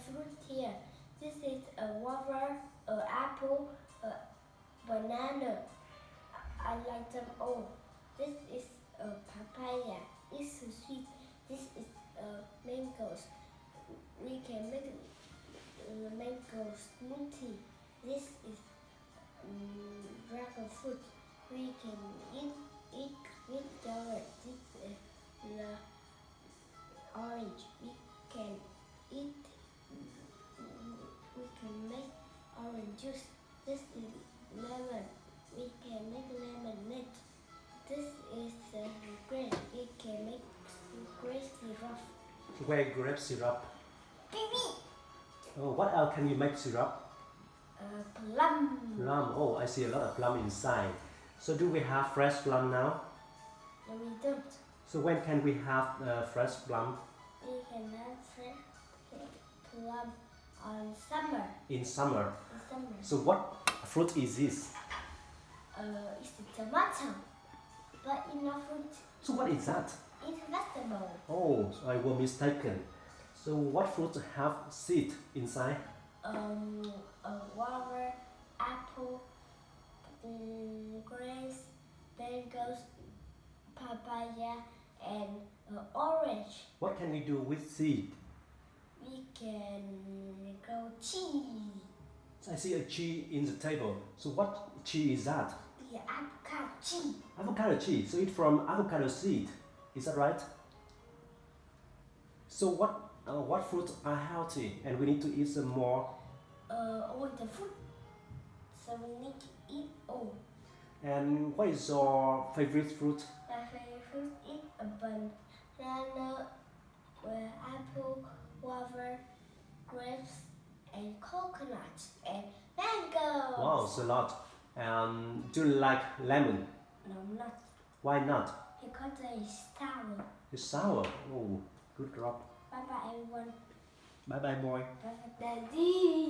fruit here. This is a water, a apple, a banana. I like them all. This is a papaya. It's so sweet. This is a mangoes. We can make a mango smoothie. This is um, dragon fruit. We can eat eat with yogurt. This is the orange. We can make orange juice. This is lemon. We can make lemonade. This is uh, grape. We can make grape syrup. Where grape syrup? Baby. Oh, what else can you make syrup? Uh, plum. Plum. Oh, I see a lot of plum inside. So do we have fresh plum now? No, we don't. So when can we have uh, fresh plum? We cannot say plum on summer. In summer. In summer. So what fruit is this? Uh, it's a tomato. But in a fruit, So what is that? it's vegetable. Oh, I was mistaken. So what fruit have seed inside? Um, a water, apple, um, grapes, mangoes, papaya, and uh, orange. What can we do with seed? We can cheese. I see a cheese in the table. So what cheese is that? The avocado cheese. Avocado cheese. So it's from avocado seed. Is that right? So what uh, what fruits are healthy and we need to eat some more? Uh, all the fruit. So we need to eat all. And what is your favorite fruit? My favorite fruit is a banana, apple, water, grapes, and coconut, and mango. Wow, it's a lot. Um, do you like lemon? No, not Why not? because it's sour. It's sour. Oh, good job. Bye bye, everyone. Bye bye, boy. Bye bye, daddy.